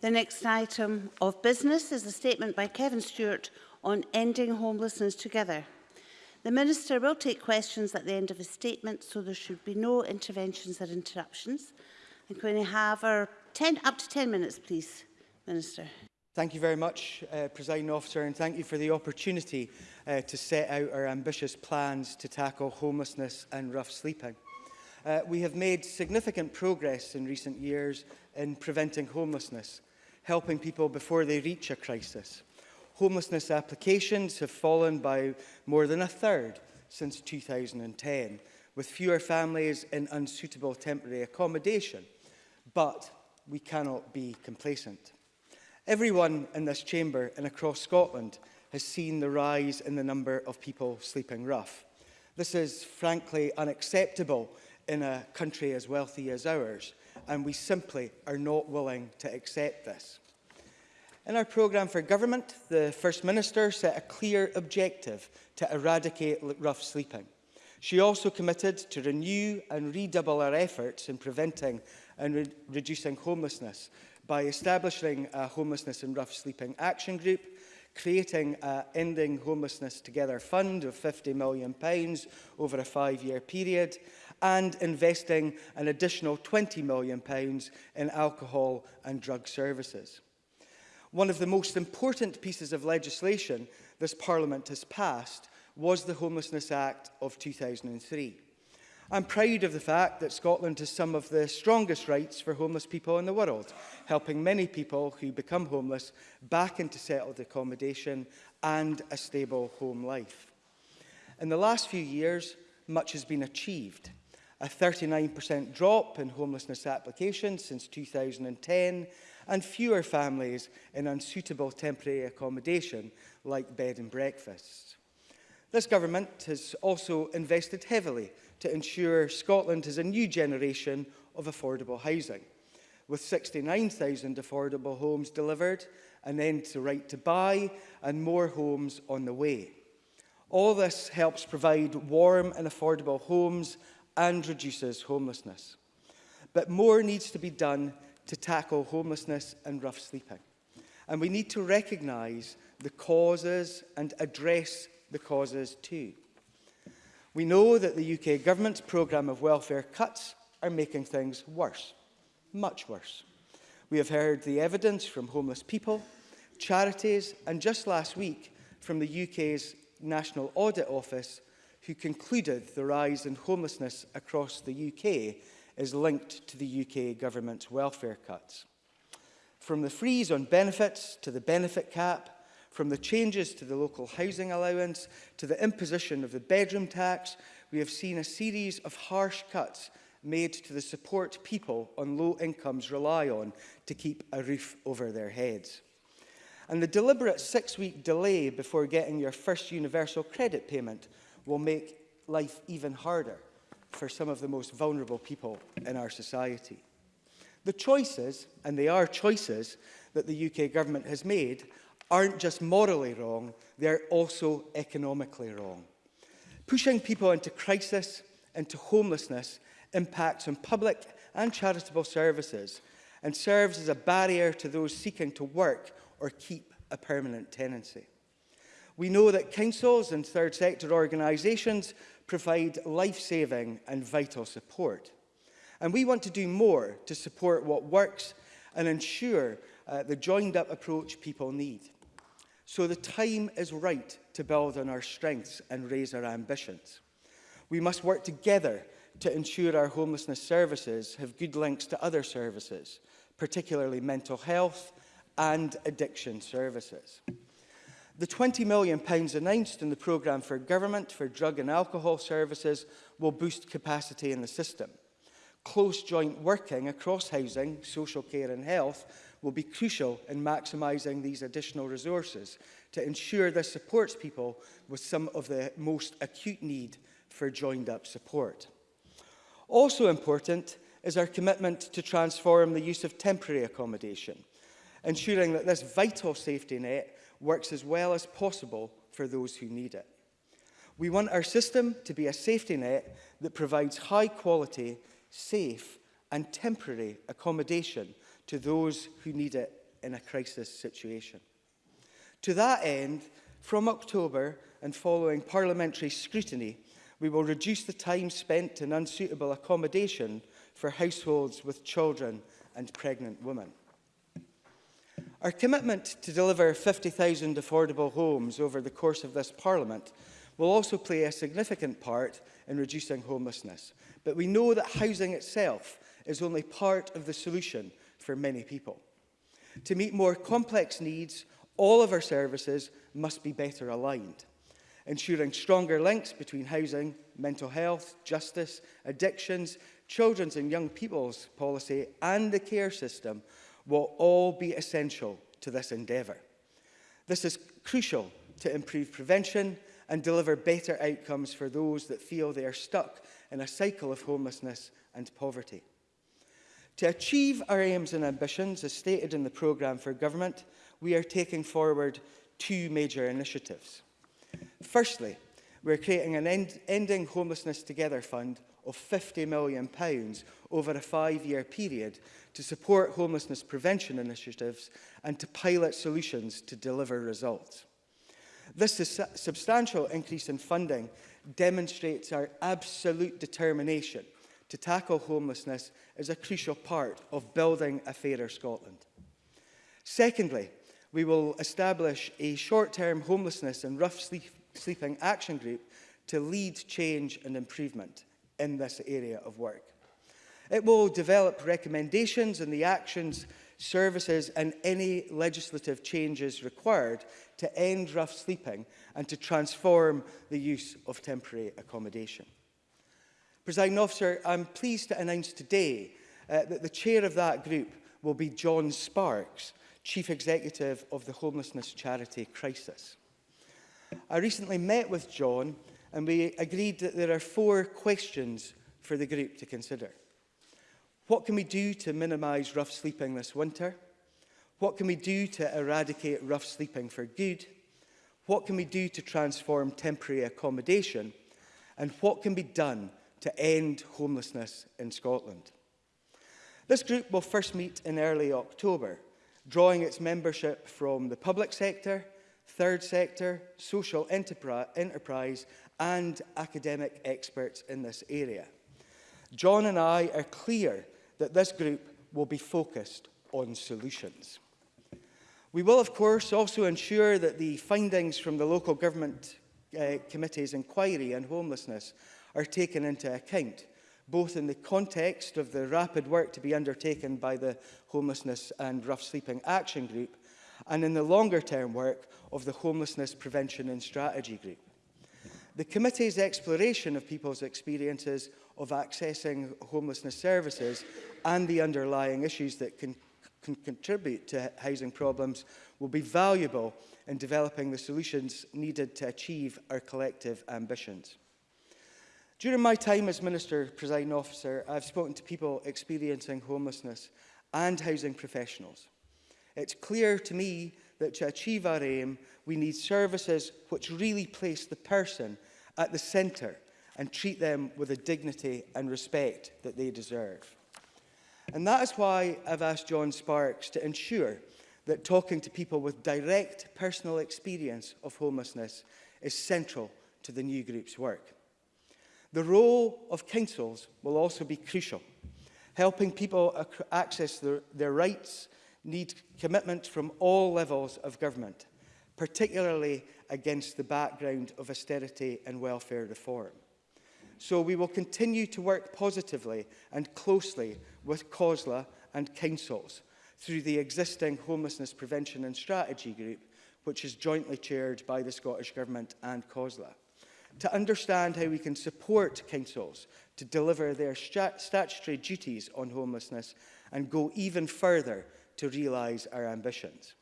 The next item of business is a statement by Kevin Stewart on ending homelessness together. The Minister will take questions at the end of his statement, so there should be no interventions or interruptions. And can we have our 10, up to 10 minutes, please, Minister. Thank you very much, uh, Presiding Officer, and thank you for the opportunity uh, to set out our ambitious plans to tackle homelessness and rough sleeping. Uh, we have made significant progress in recent years in preventing homelessness, helping people before they reach a crisis. Homelessness applications have fallen by more than a third since 2010, with fewer families in unsuitable temporary accommodation. But we cannot be complacent. Everyone in this chamber and across Scotland has seen the rise in the number of people sleeping rough. This is frankly unacceptable in a country as wealthy as ours and we simply are not willing to accept this. In our programme for government, the First Minister set a clear objective to eradicate rough sleeping. She also committed to renew and redouble our efforts in preventing and re reducing homelessness by establishing a homelessness and rough sleeping action group, creating an Ending Homelessness Together fund of £50 million over a five-year period, and investing an additional £20 million in alcohol and drug services. One of the most important pieces of legislation this Parliament has passed was the Homelessness Act of 2003. I'm proud of the fact that Scotland has some of the strongest rights for homeless people in the world, helping many people who become homeless back into settled accommodation and a stable home life. In the last few years, much has been achieved a 39% drop in homelessness applications since 2010, and fewer families in unsuitable temporary accommodation like bed and breakfast. This government has also invested heavily to ensure Scotland has a new generation of affordable housing, with 69,000 affordable homes delivered, an end to right to buy, and more homes on the way. All this helps provide warm and affordable homes and reduces homelessness. But more needs to be done to tackle homelessness and rough sleeping. And we need to recognise the causes and address the causes too. We know that the UK government's programme of welfare cuts are making things worse, much worse. We have heard the evidence from homeless people, charities, and just last week from the UK's National Audit Office who concluded the rise in homelessness across the UK is linked to the UK government's welfare cuts. From the freeze on benefits to the benefit cap, from the changes to the local housing allowance to the imposition of the bedroom tax, we have seen a series of harsh cuts made to the support people on low incomes rely on to keep a roof over their heads. And the deliberate six-week delay before getting your first universal credit payment will make life even harder for some of the most vulnerable people in our society. The choices, and they are choices, that the UK government has made aren't just morally wrong, they're also economically wrong. Pushing people into crisis, into homelessness, impacts on public and charitable services and serves as a barrier to those seeking to work or keep a permanent tenancy. We know that councils and third sector organisations provide life-saving and vital support. And we want to do more to support what works and ensure uh, the joined-up approach people need. So the time is right to build on our strengths and raise our ambitions. We must work together to ensure our homelessness services have good links to other services, particularly mental health and addiction services. The £20 million announced in the programme for government for drug and alcohol services will boost capacity in the system. Close joint working across housing, social care and health will be crucial in maximising these additional resources to ensure this supports people with some of the most acute need for joined up support. Also important is our commitment to transform the use of temporary accommodation, ensuring that this vital safety net works as well as possible for those who need it. We want our system to be a safety net that provides high quality, safe and temporary accommodation to those who need it in a crisis situation. To that end, from October and following parliamentary scrutiny, we will reduce the time spent in unsuitable accommodation for households with children and pregnant women. Our commitment to deliver 50,000 affordable homes over the course of this Parliament will also play a significant part in reducing homelessness. But we know that housing itself is only part of the solution for many people. To meet more complex needs, all of our services must be better aligned, ensuring stronger links between housing, mental health, justice, addictions, children's and young people's policy and the care system will all be essential to this endeavour. This is crucial to improve prevention and deliver better outcomes for those that feel they are stuck in a cycle of homelessness and poverty. To achieve our aims and ambitions, as stated in the programme for government, we are taking forward two major initiatives. Firstly, we're creating an End Ending Homelessness Together Fund of £50 million pounds over a five-year period to support homelessness prevention initiatives and to pilot solutions to deliver results. This substantial increase in funding demonstrates our absolute determination to tackle homelessness as a crucial part of building a fairer Scotland. Secondly, we will establish a short-term homelessness and rough sleep sleeping action group to lead change and improvement in this area of work. It will develop recommendations and the actions, services and any legislative changes required to end rough sleeping and to transform the use of temporary accommodation. Presiding officer, I'm pleased to announce today uh, that the chair of that group will be John Sparks, Chief Executive of the Homelessness Charity Crisis. I recently met with John and we agreed that there are four questions for the group to consider. What can we do to minimise rough sleeping this winter? What can we do to eradicate rough sleeping for good? What can we do to transform temporary accommodation? And what can be done to end homelessness in Scotland? This group will first meet in early October, drawing its membership from the public sector, third sector, social enterprise and academic experts in this area. John and I are clear that this group will be focused on solutions. We will, of course, also ensure that the findings from the local government uh, committee's inquiry on homelessness are taken into account, both in the context of the rapid work to be undertaken by the Homelessness and Rough Sleeping Action Group and in the longer-term work of the Homelessness Prevention and Strategy Group. The committee's exploration of people's experiences of accessing homelessness services and the underlying issues that can, can contribute to housing problems will be valuable in developing the solutions needed to achieve our collective ambitions. During my time as Minister Presiding Officer, I've spoken to people experiencing homelessness and housing professionals. It's clear to me that to achieve our aim, we need services which really place the person at the centre and treat them with the dignity and respect that they deserve. And that is why I've asked John Sparks to ensure that talking to people with direct personal experience of homelessness is central to the new group's work. The role of councils will also be crucial, helping people access their, their rights need commitment from all levels of government, particularly against the background of austerity and welfare reform. So we will continue to work positively and closely with COSLA and councils through the existing Homelessness Prevention and Strategy Group, which is jointly chaired by the Scottish Government and COSLA, to understand how we can support councils to deliver their statutory duties on homelessness and go even further to realise our ambitions.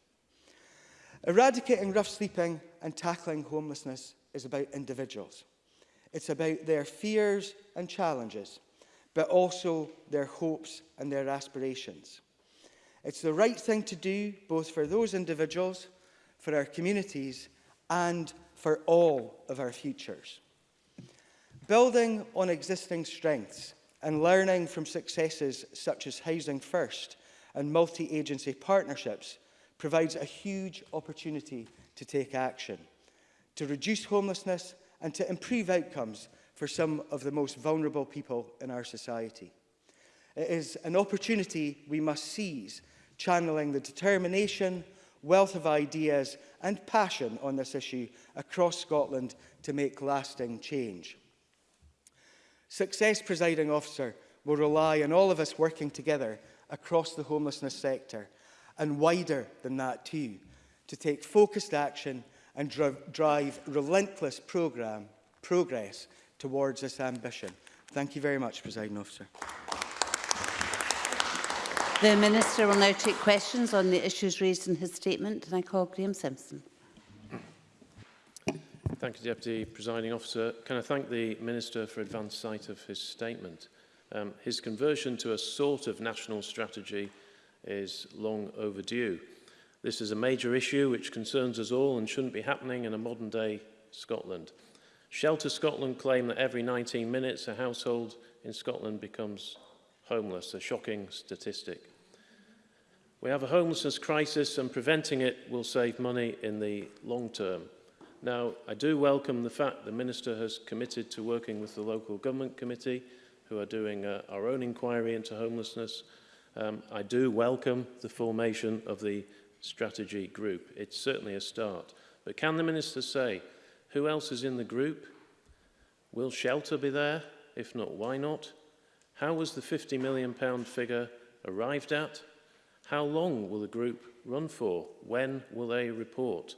Eradicating rough sleeping and tackling homelessness is about individuals. It's about their fears and challenges, but also their hopes and their aspirations. It's the right thing to do both for those individuals, for our communities, and for all of our futures. Building on existing strengths and learning from successes such as Housing First and multi-agency partnerships provides a huge opportunity to take action, to reduce homelessness and to improve outcomes for some of the most vulnerable people in our society. It is an opportunity we must seize, channeling the determination, wealth of ideas and passion on this issue across Scotland to make lasting change. Success, presiding officer, will rely on all of us working together across the homelessness sector and wider than that too, to take focused action and dr drive relentless programme progress towards this ambition. Thank you very much, President Officer. The Minister will now take questions on the issues raised in his statement, and I call Graeme Simpson. Thank you, Deputy Presiding Officer. Can I thank the Minister for advance sight of his statement? Um, his conversion to a sort of national strategy is long overdue. This is a major issue which concerns us all and shouldn't be happening in a modern day Scotland. Shelter Scotland claim that every 19 minutes a household in Scotland becomes homeless, a shocking statistic. We have a homelessness crisis and preventing it will save money in the long term. Now, I do welcome the fact the Minister has committed to working with the Local Government Committee who are doing uh, our own inquiry into homelessness. Um, I do welcome the formation of the strategy group. It's certainly a start. But can the minister say who else is in the group? Will shelter be there? If not, why not? How was the 50 million pound figure arrived at? How long will the group run for? When will they report?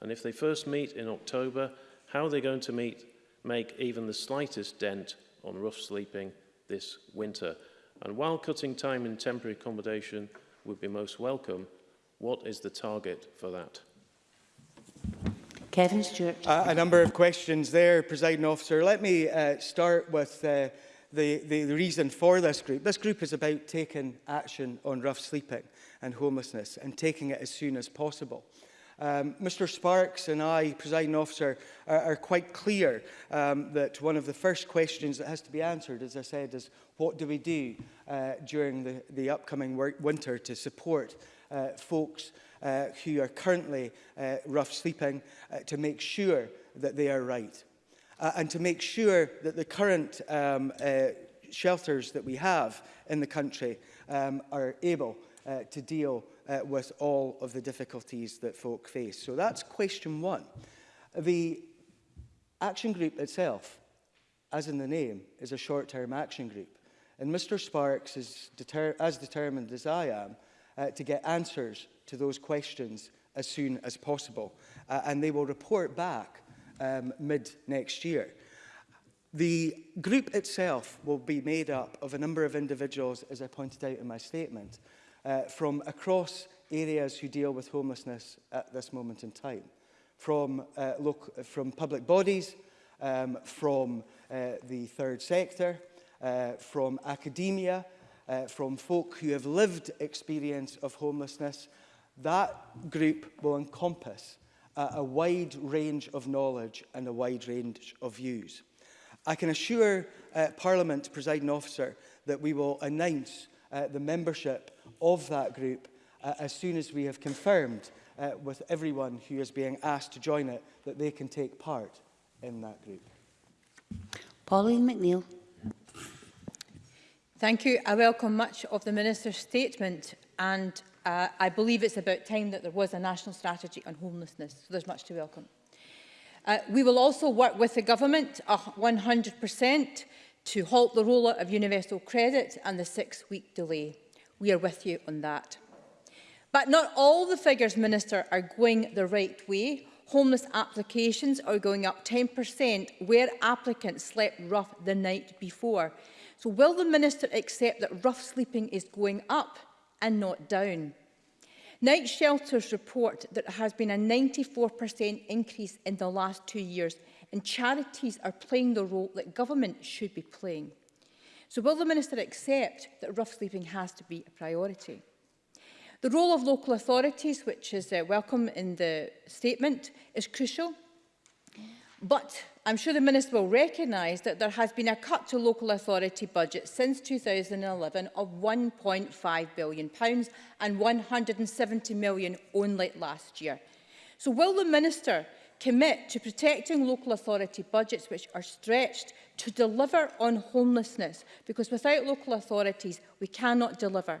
And if they first meet in October, how are they going to meet, make even the slightest dent on rough sleeping this winter? And while cutting time in temporary accommodation would be most welcome, what is the target for that? Kevin Stewart. Uh, a number of questions there, presiding officer. Let me uh, start with uh, the, the, the reason for this group. This group is about taking action on rough sleeping and homelessness and taking it as soon as possible. Um, Mr Sparks and I, presiding officer, are, are quite clear um, that one of the first questions that has to be answered, as I said, is what do we do uh, during the, the upcoming winter to support uh, folks uh, who are currently uh, rough sleeping uh, to make sure that they are right. Uh, and to make sure that the current um, uh, shelters that we have in the country um, are able uh, to deal uh, with all of the difficulties that folk face. So that's question one. The action group itself, as in the name, is a short-term action group. And Mr Sparks is deter as determined as I am uh, to get answers to those questions as soon as possible. Uh, and they will report back um, mid next year. The group itself will be made up of a number of individuals, as I pointed out in my statement, uh, from across areas who deal with homelessness at this moment in time, from, uh, look, from public bodies, um, from uh, the third sector, uh, from academia, uh, from folk who have lived experience of homelessness, that group will encompass a wide range of knowledge and a wide range of views. I can assure uh, Parliament, presiding officer, that we will announce uh, the membership of that group uh, as soon as we have confirmed uh, with everyone who is being asked to join it that they can take part in that group. Pauline McNeill. Thank you. I welcome much of the Minister's statement and uh, I believe it's about time that there was a national strategy on homelessness, so there's much to welcome. Uh, we will also work with the government 100% uh, to halt the rollout of universal credit and the six-week delay. We are with you on that. But not all the figures, Minister, are going the right way. Homeless applications are going up 10% where applicants slept rough the night before. So will the Minister accept that rough sleeping is going up and not down? Night Shelters report that there has been a 94% increase in the last two years and charities are playing the role that government should be playing. So will the Minister accept that rough sleeping has to be a priority? The role of local authorities, which is uh, welcome in the statement, is crucial. But I'm sure the Minister will recognise that there has been a cut to local authority budget since 2011 of 1.5 billion pounds and 170 million only last year. So will the Minister commit to protecting local authority budgets which are stretched to deliver on homelessness, because without local authorities, we cannot deliver.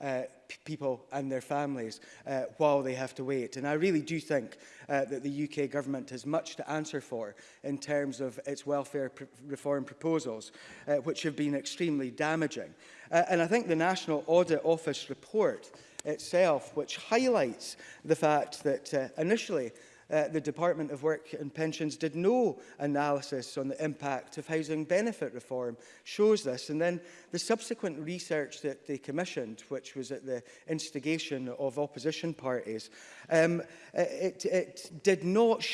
uh, people and their families uh, while they have to wait. And I really do think uh, that the UK government has much to answer for in terms of its welfare pr reform proposals, uh, which have been extremely damaging. Uh, and I think the National Audit Office report itself, which highlights the fact that uh, initially uh, the Department of Work and Pensions did no analysis on the impact of housing benefit reform shows this. And then the subsequent research that they commissioned, which was at the instigation of opposition parties, um, it, it did not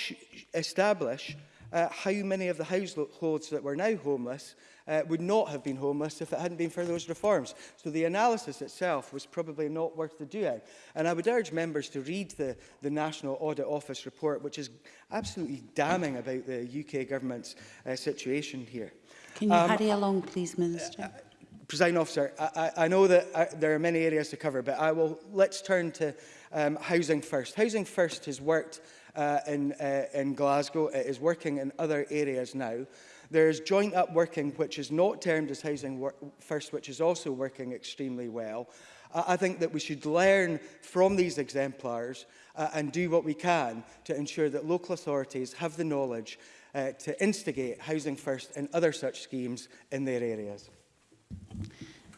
establish uh, how many of the households that were now homeless uh, would not have been homeless if it hadn't been for those reforms. So the analysis itself was probably not worth the doing. And I would urge members to read the, the National Audit Office report, which is absolutely damning about the UK government's uh, situation here. Can you um, hurry along, please, Minister? Uh, uh, officer, I, I, I know that I, uh, there are many areas to cover, but I will, let's turn to um, housing first. Housing first has worked uh, in, uh, in Glasgow. It is working in other areas now. There is joint up working, which is not termed as housing first, which is also working extremely well. Uh, I think that we should learn from these exemplars uh, and do what we can to ensure that local authorities have the knowledge uh, to instigate housing first and other such schemes in their areas.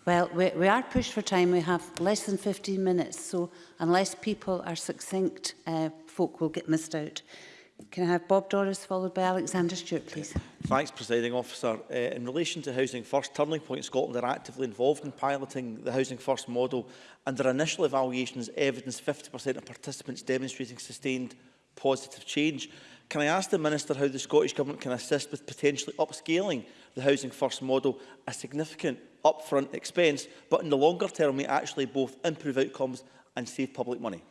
Well, we, we are pushed for time. We have less than 15 minutes, so unless people are succinct, uh, folk will get missed out. Can I have Bob Doris followed by Alexander Stewart, please? Thanks, Presiding Officer. Uh, in relation to Housing First, Turning Point Scotland are actively involved in piloting the Housing First model and their initial evaluations evidence 50% of participants demonstrating sustained positive change. Can I ask the Minister how the Scottish Government can assist with potentially upscaling the Housing First model, a significant upfront expense, but in the longer term may actually both improve outcomes and save public money?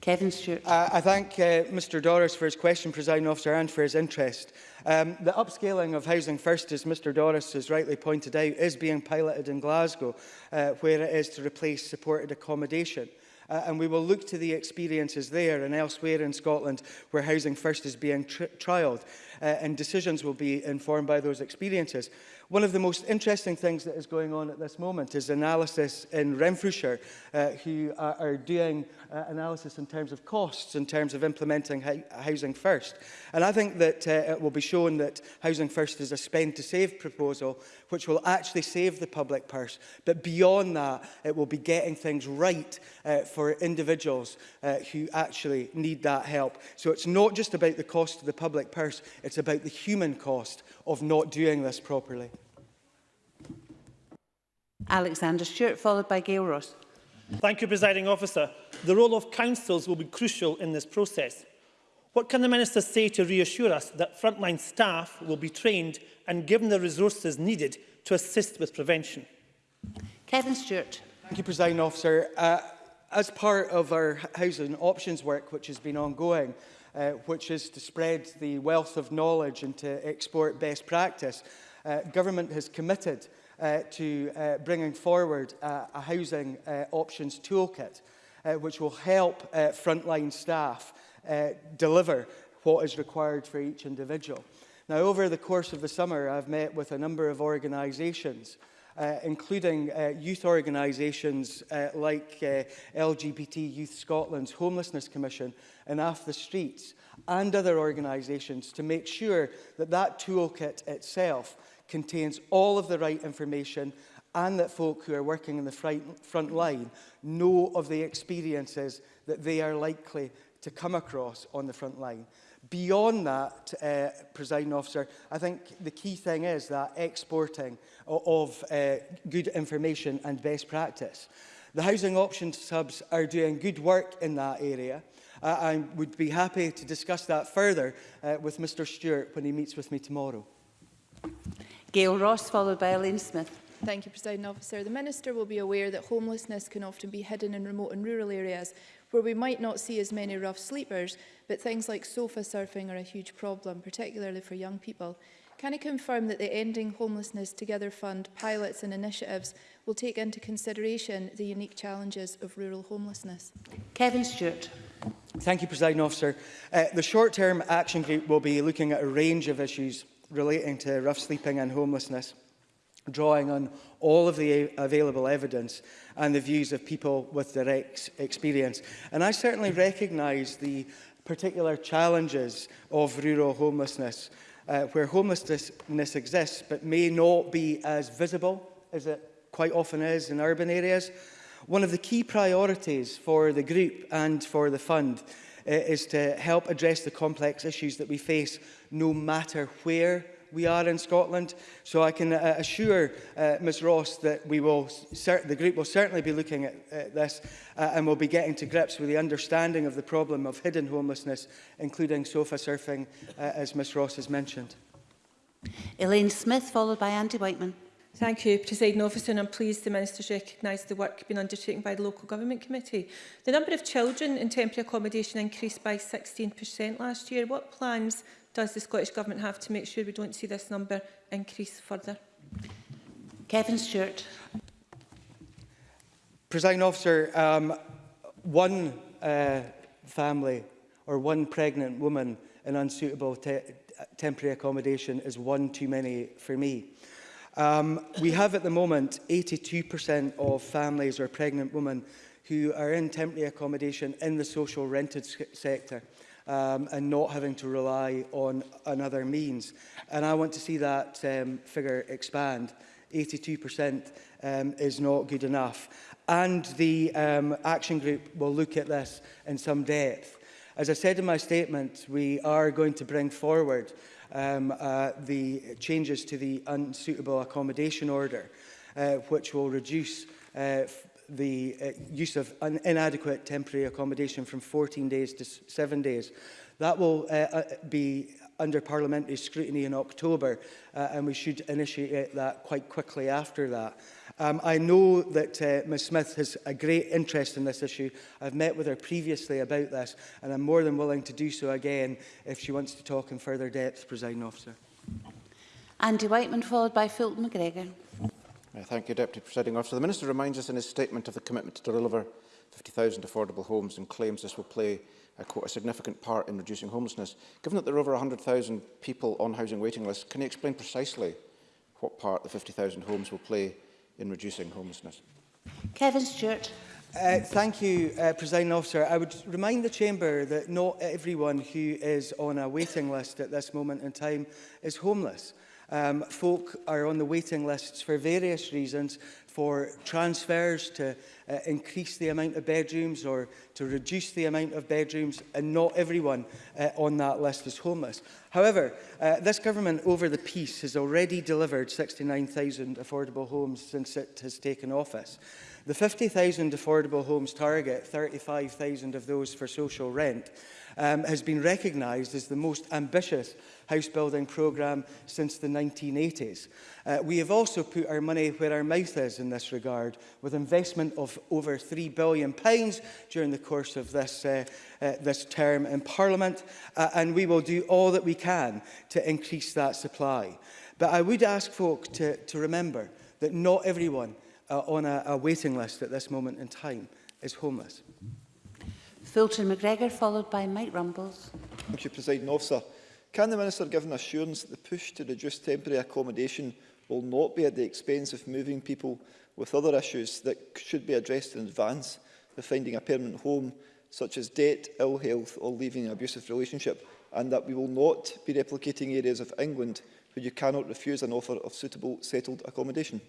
Kevin Stewart. Uh, I thank uh, Mr Doris for his question, President Officer, and for his interest. Um, the upscaling of Housing First, as Mr Doris has rightly pointed out, is being piloted in Glasgow, uh, where it is to replace supported accommodation. Uh, and we will look to the experiences there and elsewhere in Scotland where Housing First is being tri trialled uh, and decisions will be informed by those experiences. One of the most interesting things that is going on at this moment is analysis in Renfrewshire, uh, who are, are doing uh, analysis in terms of costs, in terms of implementing Housing First. And I think that uh, it will be shown that Housing First is a spend-to-save proposal, which will actually save the public purse. But beyond that, it will be getting things right uh, for individuals uh, who actually need that help. So it's not just about the cost to the public purse, it's It's about the human cost of not doing this properly. Alexander Stewart, followed by Gail Ross. Thank you, Presiding Officer. The role of councils will be crucial in this process. What can the Minister say to reassure us that frontline staff will be trained and given the resources needed to assist with prevention? Kevin Stewart. Thank you, Presiding Officer. Uh, as part of our housing options work, which has been ongoing, uh, which is to spread the wealth of knowledge and to export best practice, uh, government has committed uh, to uh, bringing forward uh, a housing uh, options toolkit, uh, which will help uh, frontline staff uh, deliver what is required for each individual. Now, over the course of the summer, I've met with a number of organisations, uh, including uh, youth organisations uh, like uh, LGBT Youth Scotland's Homelessness Commission, and off the Streets and other organisations to make sure that that toolkit itself contains all of the right information and that folk who are working in the front line know of the experiences that they are likely to come across on the front line. Beyond that, uh, presiding officer, I think the key thing is that exporting of uh, good information and best practice. The housing options hubs are doing good work in that area uh, I would be happy to discuss that further uh, with Mr Stewart when he meets with me tomorrow. Gail Ross, followed by Elaine Smith. Thank you, President Officer. The Minister will be aware that homelessness can often be hidden in remote and rural areas where we might not see as many rough sleepers, but things like sofa surfing are a huge problem, particularly for young people. Can I confirm that the Ending Homelessness Together Fund pilots and initiatives will take into consideration the unique challenges of rural homelessness. Kevin Stewart. Thank you, President Officer. Uh, the short-term action group will be looking at a range of issues relating to rough sleeping and homelessness, drawing on all of the available evidence and the views of people with direct experience. And I certainly recognise the particular challenges of rural homelessness, uh, where homelessness exists but may not be as visible as it quite often is in urban areas. One of the key priorities for the group and for the fund uh, is to help address the complex issues that we face no matter where we are in Scotland. So I can uh, assure uh, eh, Ms Ross that we will the group will certainly be looking at, at this uh, and will be getting to grips with the understanding of the problem of hidden homelessness, including sofa surfing, uh, as Ms Ross has mentioned. Elaine Smith, followed by Andy Whiteman. Thank you, President Officer, and I'm pleased the Minister has recognised the work being undertaken by the Local Government Committee. The number of children in temporary accommodation increased by 16% last year. What plans does the Scottish Government have to make sure we don't see this number increase further? Kevin Stewart. President Officer, um, one uh, family or one pregnant woman in unsuitable te temporary accommodation is one too many for me. Um, we have at the moment 82% of families or pregnant women who are in temporary accommodation in the social rented sector um, and not having to rely on another means. And I want to see that um, figure expand. 82% um, is not good enough. And the um, action group will look at this in some depth. As I said in my statement, we are going to bring forward um, uh, the changes to the unsuitable accommodation order, uh, which will reduce uh, the uh, use of an inadequate temporary accommodation from 14 days to 7 days. That will uh, uh, be under parliamentary scrutiny in October uh, and we should initiate that quite quickly after that. Um, I know that uh, Ms Smith has a great interest in this issue. I've met with her previously about this, and I'm more than willing to do so again if she wants to talk in further depth, Presiding Officer. Andy Whiteman, followed by Fulton McGregor. Uh, thank you, Deputy Presiding Officer. The Minister reminds us in his statement of the commitment to deliver 50,000 affordable homes and claims this will play a, quote, a significant part in reducing homelessness. Given that there are over 100,000 people on housing waiting lists, can you explain precisely what part the 50,000 homes will play in reducing homelessness. Kevin Stewart. Uh, thank you, uh, President Officer. I would remind the Chamber that not everyone who is on a waiting list at this moment in time is homeless. Um, folk are on the waiting lists for various reasons, for transfers to uh, increase the amount of bedrooms or to reduce the amount of bedrooms and not everyone uh, on that list is homeless. However, uh, this government over the peace has already delivered 69,000 affordable homes since it has taken office. The 50,000 affordable homes target, 35,000 of those for social rent, um, has been recognised as the most ambitious house building programme since the 1980s. Uh, we have also put our money where our mouth is in this regard, with investment of over £3 billion pounds during the course of this, uh, uh, this term in Parliament, uh, and we will do all that we can to increase that supply. But I would ask folk to, to remember that not everyone uh, on a, a waiting list at this moment in time is homeless. Fulton McGregor, followed by Mike Rumbles. Thank you, President Officer. Can the Minister give an assurance that the push to reduce temporary accommodation will not be at the expense of moving people with other issues that should be addressed in advance of finding a permanent home, such as debt, ill health or leaving an abusive relationship, and that we will not be replicating areas of England where you cannot refuse an offer of suitable settled accommodation?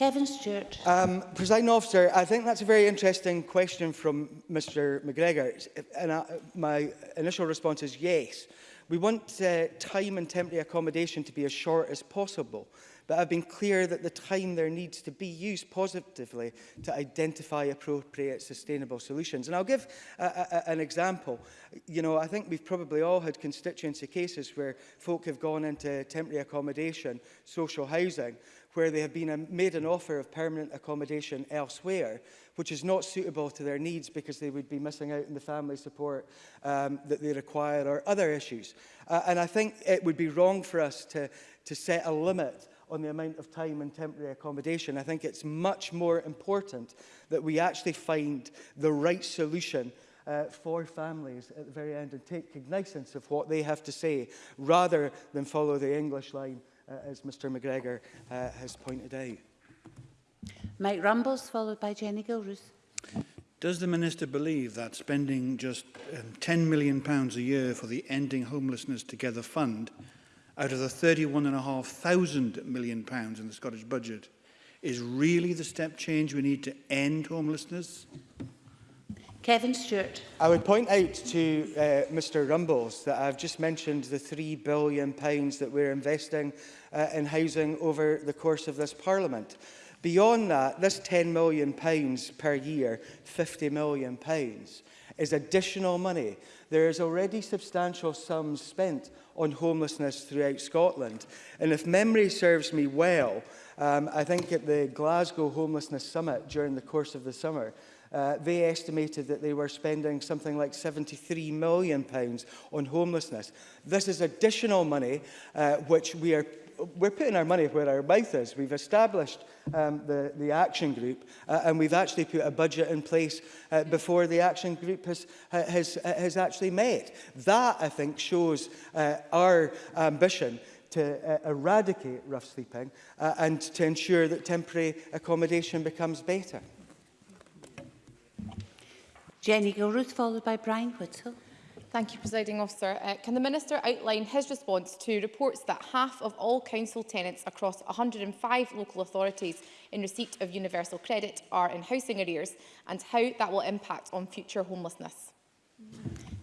Kevin Stewart. Um, President Officer, I think that's a very interesting question from Mr McGregor. And I, uh, my initial response is yes. We want uh, time and temporary accommodation to be as short as possible, but I've been clear that the time there needs to be used positively to identify appropriate sustainable solutions. And I'll give a, a, an example. You know, I think we've probably all had constituency cases where folk have gone into temporary accommodation, social housing, where they have been a, uh, made an offer of permanent accommodation elsewhere, which is not suitable to their needs because they would be missing out on the family support um, that they require or other issues. Uh, and I think it would be wrong for us to, to set a limit on the amount of time and temporary accommodation. I think it's much more important that we actually find the right solution uh, for families at the very end and take cognizance of what they have to say rather than follow the English line Uh, as Mr McGregor uh, has pointed out. Mike Rumbles, followed by Jenny Gilruth. Does the Minister believe that spending just um, £10 million pounds a year for the Ending Homelessness Together Fund out of the thousand million pounds in the Scottish budget is really the step change we need to end homelessness? Kevin Stewart. I would point out to uh, Mr Rumbles that I've just mentioned the £3 billion that we're investing uh, in housing over the course of this Parliament. Beyond that, this £10 million per year, £50 million, is additional money. There is already substantial sums spent on homelessness throughout Scotland. And if memory serves me well, um, I think at the Glasgow Homelessness Summit during the course of the summer, Uh, they estimated that they were spending something like £73 million pounds on homelessness. This is additional money uh, which we are we're putting our money where our mouth is. We've established um, the, the action group uh, and we've actually put a budget in place uh, before the action group has, has, uh, has actually met. That, I think, shows uh, our ambition to uh, eradicate rough sleeping uh, and to ensure that temporary accommodation becomes better. Jenny Gilruth, followed by Brian Whittle. Thank you, Presiding Officer. Uh, can the Minister outline his response to reports that half of all council tenants across 105 local authorities in receipt of universal credit are in housing arrears and how that will impact on future homelessness?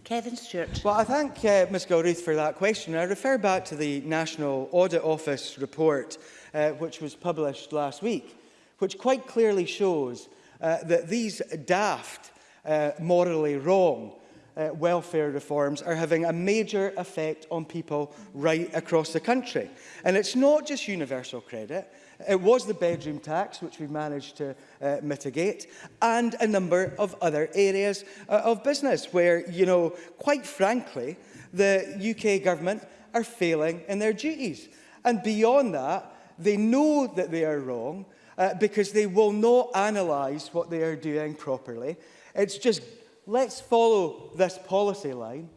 Kevin Stewart. Well, I thank uh, Ms Gilruth for that question. I refer back to the National Audit Office report, uh, which was published last week, which quite clearly shows uh, that these daft uh, morally wrong uh, welfare reforms are having a major effect on people right across the country. And it's not just universal credit. It was the bedroom tax, which we managed to uh, mitigate, and a number of other areas uh, of business where, you know, quite frankly, the UK government are failing in their duties. And beyond that, they know that they are wrong uh, because they will not analyse what they are doing properly It's just, let's follow this policy line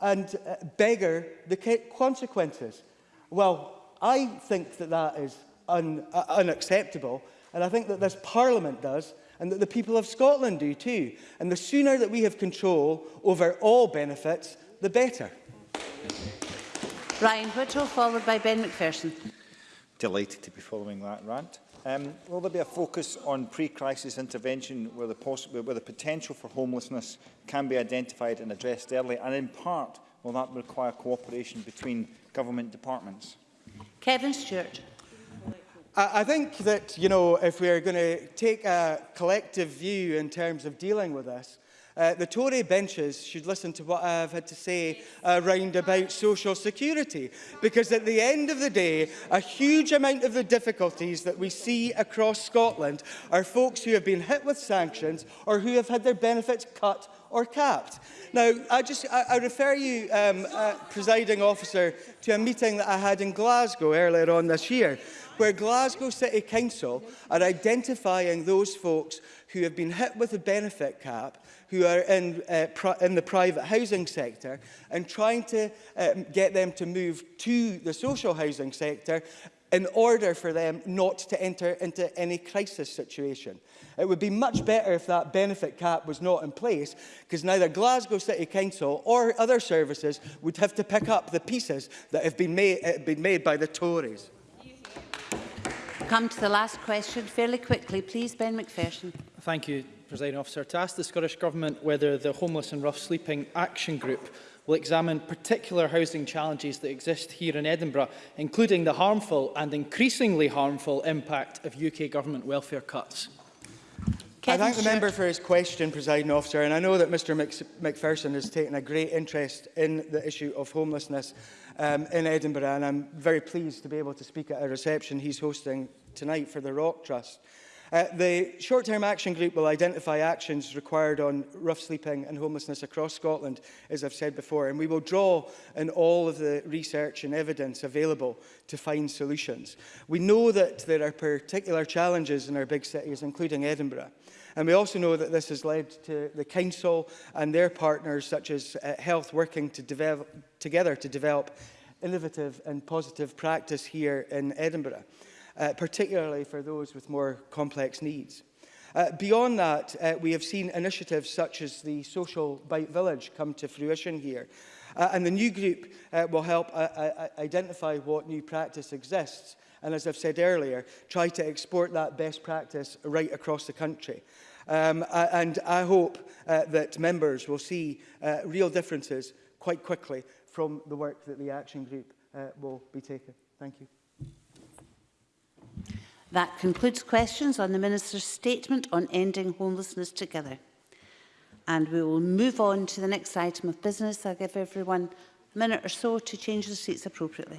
and uh, beggar the consequences. Well, I think that that is un uh, unacceptable, and I think that this Parliament does, and that the people of Scotland do too. And the sooner that we have control over all benefits, the better. Ryan Whittle, followed by Ben McPherson. Delighted to be following that rant. Um, will there be a focus on pre-crisis intervention where the, where the potential for homelessness can be identified and addressed early? And in part, will that require cooperation between government departments? Kevin Stewart. I think that, you know, if we're going to take a collective view in terms of dealing with this, Uh, the Tory benches should listen to what I've had to say around about social security, because at the end of the day, a huge amount of the difficulties that we see across Scotland are folks who have been hit with sanctions or who have had their benefits cut or capped. Now, I just I, I refer you, um, uh, presiding officer, to a meeting that I had in Glasgow earlier on this year, where Glasgow City Council are identifying those folks who have been hit with a benefit cap who are in, uh, in the private housing sector and trying to um, get them to move to the social housing sector in order for them not to enter into any crisis situation. It would be much better if that benefit cap was not in place because neither Glasgow City Council or other services would have to pick up the pieces that have been made, have uh, been made by the Tories. Come to the last question fairly quickly, please, Ben McPherson. Thank you, Presiding Officer, to ask the Scottish Government whether the Homeless and Rough Sleeping Action Group will examine particular housing challenges that exist here in Edinburgh, including the harmful and increasingly harmful impact of UK government welfare cuts. Kevin I thank the member for his question, presiding officer, and I know that Mr Mc McPherson has taken a great interest in the issue of homelessness um, in Edinburgh, and I'm very pleased to be able to speak at a reception he's hosting tonight for the Rock Trust. Uh, the short-term action group will identify actions required on rough sleeping and homelessness across Scotland, as I've said before, and we will draw on all of the research and evidence available to find solutions. We know that there are particular challenges in our big cities, including Edinburgh. And we also know that this has led to the Council and their partners, such as uh, Health, working to develop, together to develop innovative and positive practice here in Edinburgh uh, particularly for those with more complex needs. Uh, beyond that, uh, we have seen initiatives such as the Social Bite Village come to fruition here. Uh, and the new group uh, will help uh, uh, uh identify what new practice exists and, as I've said earlier, try to export that best practice right across the country. Um, uh, and I hope uh, that members will see uh, real differences quite quickly from the work that the action group uh, will be taking. Thank you. That concludes questions on the Minister's statement on ending homelessness together. And we will move on to the next item of business. I'll give everyone a minute or so to change the seats appropriately.